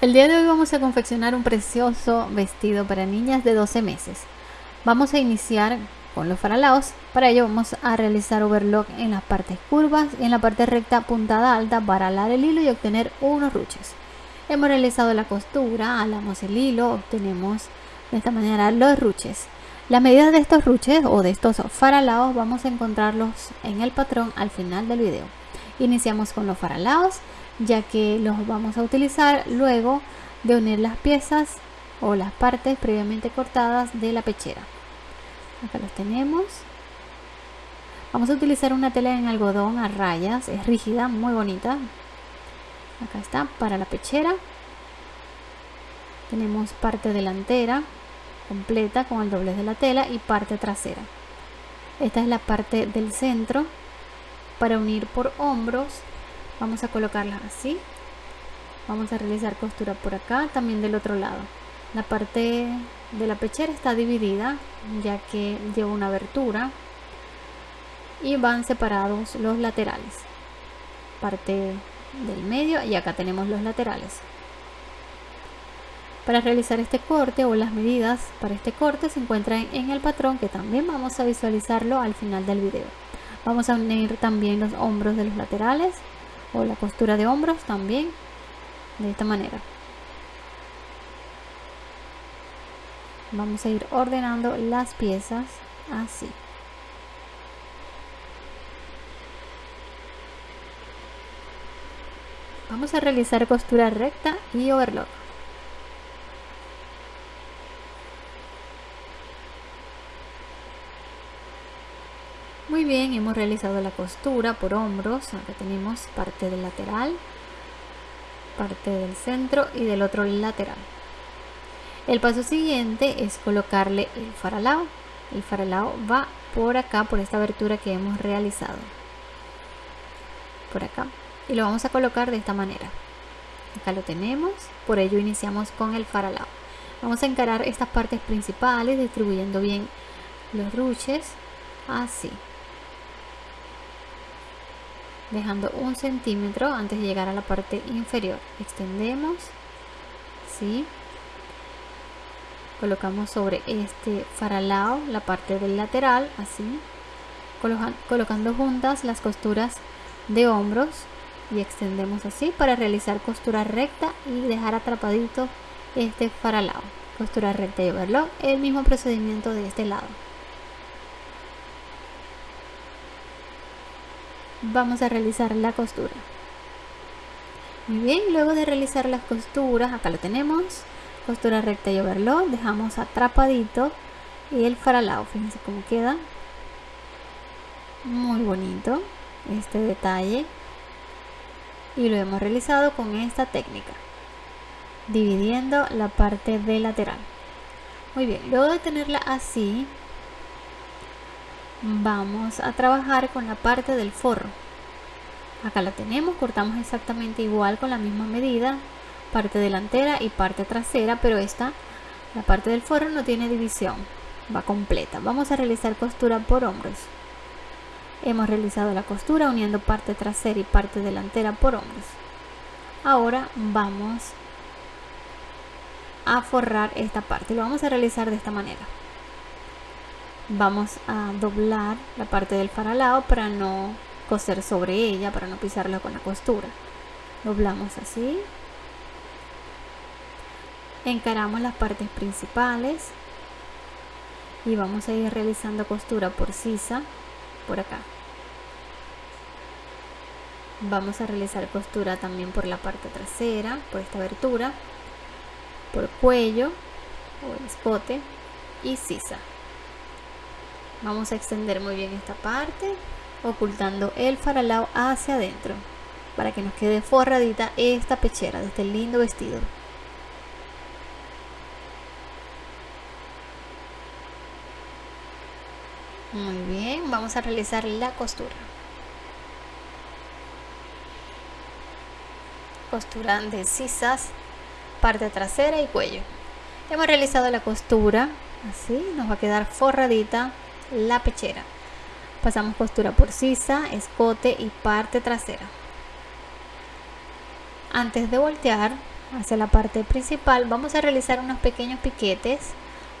El día de hoy vamos a confeccionar un precioso vestido para niñas de 12 meses. Vamos a iniciar con los faralaos. Para ello vamos a realizar overlock en las partes curvas y en la parte recta puntada alta para alar el hilo y obtener unos ruches. Hemos realizado la costura, alamos el hilo, obtenemos de esta manera los ruches. Las medidas de estos ruches o de estos faralaos vamos a encontrarlos en el patrón al final del video. Iniciamos con los faralaos ya que los vamos a utilizar luego de unir las piezas o las partes previamente cortadas de la pechera. Acá los tenemos. Vamos a utilizar una tela en algodón a rayas. Es rígida muy bonita. Acá está para la pechera. Tenemos parte delantera completa con el doblez de la tela y parte trasera. Esta es la parte del centro para unir por hombros vamos a colocarlas así. Vamos a realizar costura por acá también del otro lado. La parte de la pechera está dividida ya que lleva una abertura y van separados los laterales. Parte del medio y acá tenemos los laterales. Para realizar este corte o las medidas para este corte se encuentran en el patrón que también vamos a visualizarlo al final del video. Vamos a unir también los hombros de los laterales o la costura de hombros también de esta manera. Vamos a ir ordenando las piezas así. Vamos a realizar costura recta y overlock Muy bien, hemos realizado la costura por hombros. Acá tenemos parte del lateral, parte del centro y del otro lateral. El paso siguiente es colocarle el faralao. El faralao va por acá, por esta abertura que hemos realizado. Por acá. Y lo vamos a colocar de esta manera. Acá lo tenemos, por ello iniciamos con el faralao. Vamos a encarar estas partes principales distribuyendo bien los ruches así dejando un centímetro antes de llegar a la parte inferior. Extendemos ¿sí? colocamos sobre este faralao la parte del lateral así. Colocando juntas las costuras de hombros y extendemos así para realizar costura recta y dejar atrapadito este faralao. Costura recta y overlock el mismo procedimiento de este lado vamos a realizar la costura. Muy bien luego de realizar las costuras acá lo tenemos costura recta y overlock dejamos atrapadito y el faralao fíjense cómo queda. Muy bonito este detalle. Y lo hemos realizado con esta técnica dividiendo la parte de lateral. Muy bien luego de tenerla así vamos a trabajar con la parte del forro. Acá la tenemos cortamos exactamente igual con la misma medida parte delantera y parte trasera pero esta la parte del forro no tiene división va completa. Vamos a realizar costura por hombros. Hemos realizado la costura uniendo parte trasera y parte delantera por hombros. Ahora vamos a forrar esta parte. Lo vamos a realizar de esta manera vamos a doblar la parte del faralao para no coser sobre ella para no pisarla con la costura. Doblamos así. Encaramos las partes principales. Y vamos a ir realizando costura por sisa por acá. Vamos a realizar costura también por la parte trasera por esta abertura por cuello o el escote y sisa vamos a extender muy bien esta parte ocultando el faralao hacia adentro para que nos quede forradita esta pechera de este lindo vestido. Muy bien vamos a realizar la costura. Costura de sisas parte trasera y cuello. Hemos realizado la costura así nos va a quedar forradita la pechera. Pasamos costura por sisa escote y parte trasera. Antes de voltear hacia la parte principal vamos a realizar unos pequeños piquetes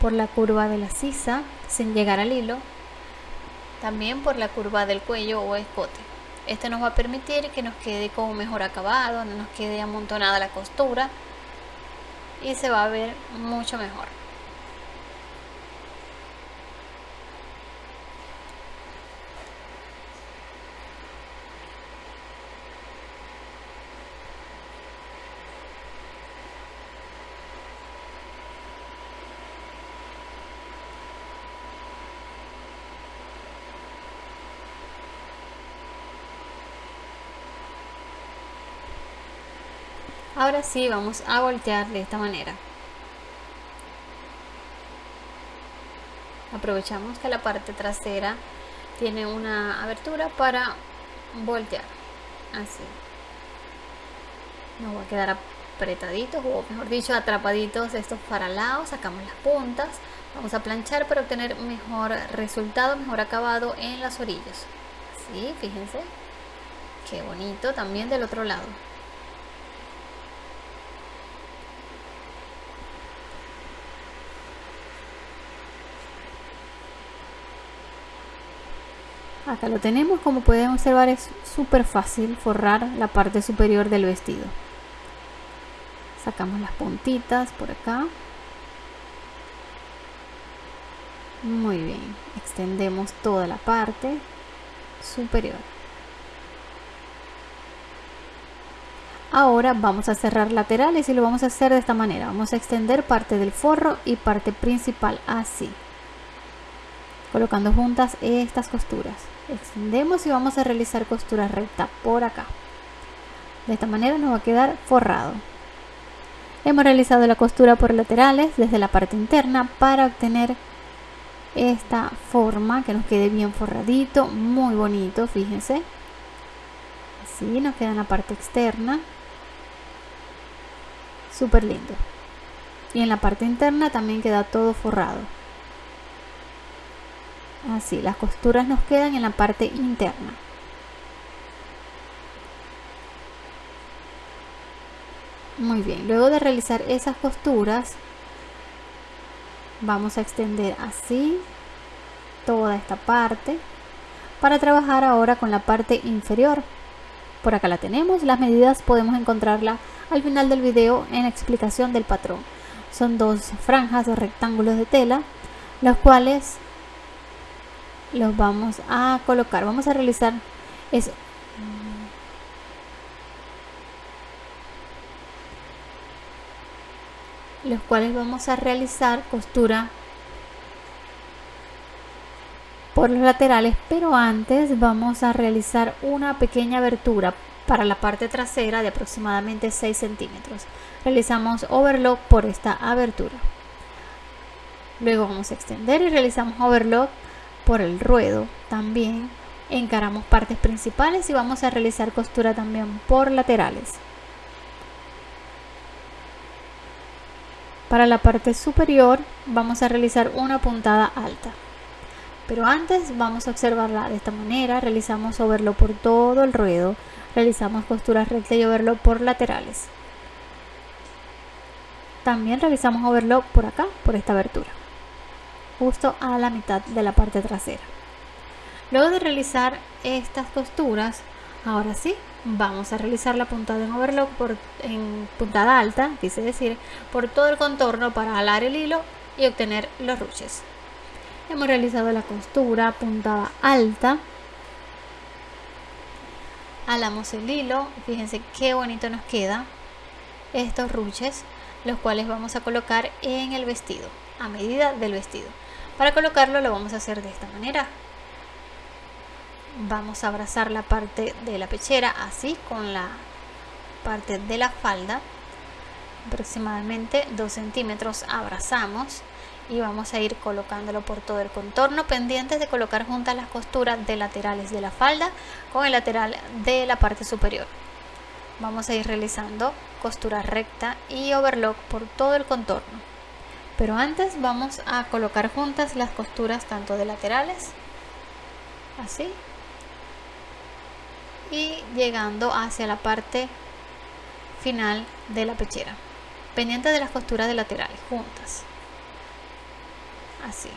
por la curva de la sisa sin llegar al hilo. También por la curva del cuello o escote. Este nos va a permitir que nos quede con mejor acabado no nos quede amontonada la costura y se va a ver mucho mejor Ahora sí vamos a voltear de esta manera. Aprovechamos que la parte trasera tiene una abertura para voltear. Así. Nos va a quedar apretaditos o mejor dicho atrapaditos estos paralados. Sacamos las puntas. Vamos a planchar para obtener mejor resultado, mejor acabado en las orillas. Así, fíjense. Qué bonito también del otro lado. Acá lo tenemos como pueden observar es súper fácil forrar la parte superior del vestido. Sacamos las puntitas por acá. Muy bien extendemos toda la parte superior. Ahora vamos a cerrar laterales y lo vamos a hacer de esta manera. Vamos a extender parte del forro y parte principal así colocando juntas estas costuras. Extendemos y vamos a realizar costura recta por acá. De esta manera nos va a quedar forrado. Hemos realizado la costura por laterales desde la parte interna para obtener esta forma que nos quede bien forradito muy bonito fíjense. Así nos queda en la parte externa. Súper lindo y en la parte interna también queda todo forrado así las costuras nos quedan en la parte interna. Muy bien luego de realizar esas costuras vamos a extender así toda esta parte para trabajar ahora con la parte inferior. Por acá la tenemos las medidas podemos encontrarla al final del video en explicación del patrón. Son dos franjas de rectángulos de tela los cuales los vamos a colocar. Vamos a realizar eso. Los cuales vamos a realizar costura por los laterales pero antes vamos a realizar una pequeña abertura para la parte trasera de aproximadamente 6 centímetros. Realizamos overlock por esta abertura. Luego vamos a extender y realizamos overlock por el ruedo también. Encaramos partes principales y vamos a realizar costura también por laterales. Para la parte superior vamos a realizar una puntada alta. Pero antes vamos a observarla de esta manera. Realizamos overlock por todo el ruedo. Realizamos costura recta y overlock por laterales. También realizamos overlock por acá por esta abertura justo a la mitad de la parte trasera. Luego de realizar estas costuras ahora sí vamos a realizar la puntada en overlock por, en puntada alta quise decir por todo el contorno para alar el hilo y obtener los ruches. Hemos realizado la costura puntada alta. Alamos el hilo. Fíjense qué bonito nos queda estos ruches los cuales vamos a colocar en el vestido a medida del vestido para colocarlo lo vamos a hacer de esta manera. Vamos a abrazar la parte de la pechera así con la parte de la falda. Aproximadamente 2 centímetros abrazamos y vamos a ir colocándolo por todo el contorno pendientes de colocar juntas las costuras de laterales de la falda con el lateral de la parte superior vamos a ir realizando costura recta y overlock por todo el contorno pero antes vamos a colocar juntas las costuras tanto de laterales así y llegando hacia la parte final de la pechera. Pendiente de las costuras de laterales juntas así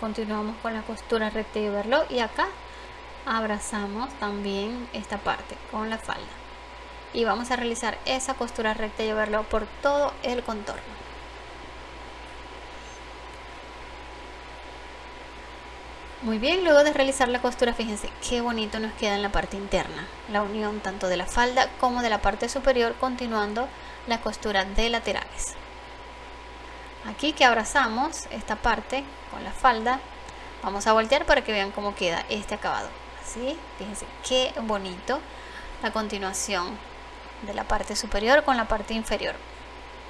continuamos con la costura recta y verlo y acá abrazamos también esta parte con la falda. Y vamos a realizar esa costura recta y verlo por todo el contorno. Muy bien luego de realizar la costura fíjense qué bonito nos queda en la parte interna la unión tanto de la falda como de la parte superior continuando la costura de laterales aquí que abrazamos esta parte con la falda vamos a voltear para que vean cómo queda este acabado. Así fíjense qué bonito la continuación de la parte superior con la parte inferior.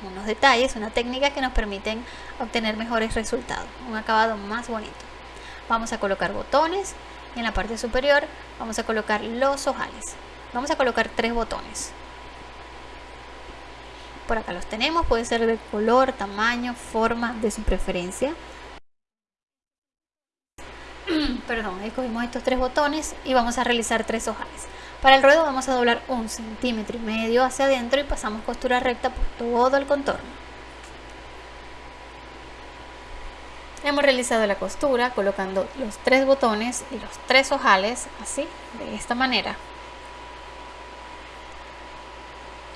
Unos detalles, una técnica que nos permiten obtener mejores resultados un acabado más bonito. Vamos a colocar botones y en la parte superior vamos a colocar los ojales. Vamos a colocar tres botones por acá los tenemos, puede ser de color, tamaño, forma de su preferencia. Perdón, escogimos estos tres botones y vamos a realizar tres ojales. Para el ruedo vamos a doblar un centímetro y medio hacia adentro y pasamos costura recta por todo el contorno. Hemos realizado la costura colocando los tres botones y los tres ojales así, de esta manera.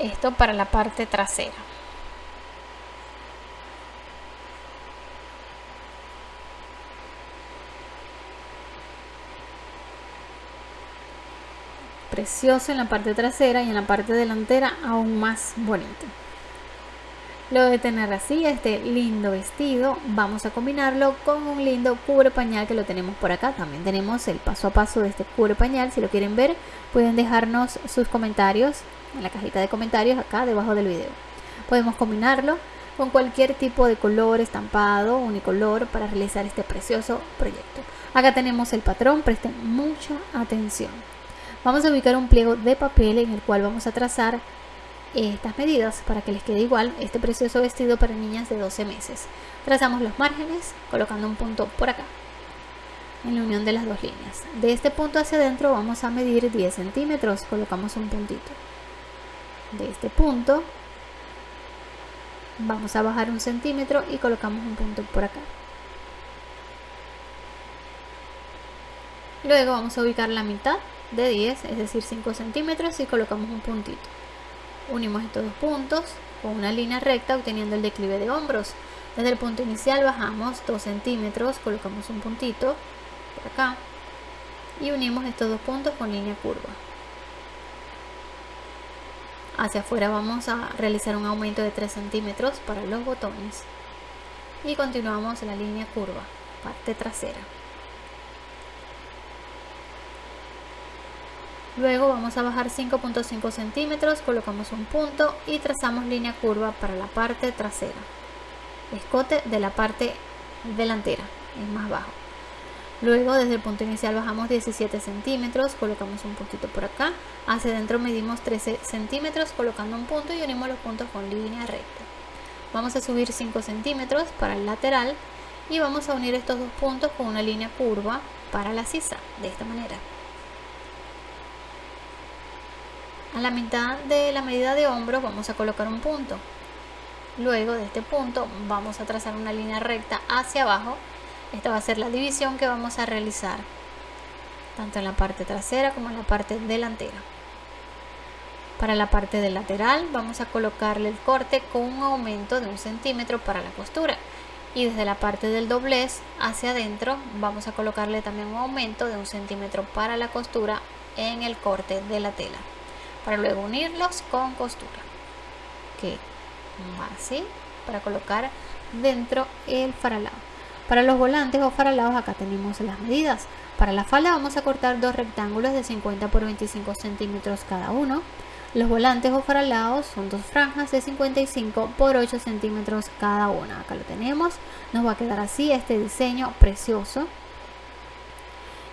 Esto para la parte trasera. Precioso en la parte trasera y en la parte delantera aún más bonito. Luego de tener así este lindo vestido vamos a combinarlo con un lindo cubre pañal que lo tenemos por acá. También tenemos el paso a paso de este cubre pañal. Si lo quieren ver pueden dejarnos sus comentarios en la cajita de comentarios acá debajo del video. Podemos combinarlo con cualquier tipo de color, estampado, unicolor para realizar este precioso proyecto. Acá tenemos el patrón, presten mucha atención. Vamos a ubicar un pliego de papel en el cual vamos a trazar estas medidas para que les quede igual este precioso vestido para niñas de 12 meses. Trazamos los márgenes colocando un punto por acá en la unión de las dos líneas. De este punto hacia adentro vamos a medir 10 centímetros, colocamos un puntito de este punto vamos a bajar un centímetro y colocamos un punto por acá. Luego vamos a ubicar la mitad de 10 es decir 5 centímetros y colocamos un puntito. Unimos estos dos puntos con una línea recta obteniendo el declive de hombros. Desde el punto inicial bajamos 2 centímetros colocamos un puntito por acá y unimos estos dos puntos con línea curva hacia afuera vamos a realizar un aumento de 3 centímetros para los botones. Y continuamos la línea curva parte trasera. Luego vamos a bajar 5.5 centímetros colocamos un punto y trazamos línea curva para la parte trasera. Escote de la parte delantera es más bajo Luego desde el punto inicial bajamos 17 centímetros, colocamos un puntito por acá. Hacia adentro medimos 13 centímetros colocando un punto y unimos los puntos con línea recta. Vamos a subir 5 centímetros para el lateral y vamos a unir estos dos puntos con una línea curva para la sisa, de esta manera. A la mitad de la medida de hombro vamos a colocar un punto. Luego de este punto vamos a trazar una línea recta hacia abajo esta va a ser la división que vamos a realizar tanto en la parte trasera como en la parte delantera. Para la parte del lateral vamos a colocarle el corte con un aumento de un centímetro para la costura. Y desde la parte del doblez hacia adentro vamos a colocarle también un aumento de un centímetro para la costura en el corte de la tela para luego unirlos con costura. Que va así para colocar dentro el faralado para los volantes o faralados acá tenemos las medidas. Para la falda vamos a cortar dos rectángulos de 50 por 25 centímetros cada uno. Los volantes o faralados son dos franjas de 55 por 8 centímetros cada una. Acá lo tenemos. Nos va a quedar así este diseño precioso.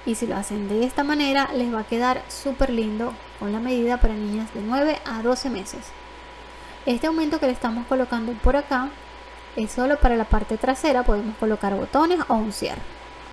Y si lo hacen de esta manera les va a quedar súper lindo con la medida para niñas de 9 a 12 meses. Este aumento que le estamos colocando por acá es solo para la parte trasera, podemos colocar botones o un cierre.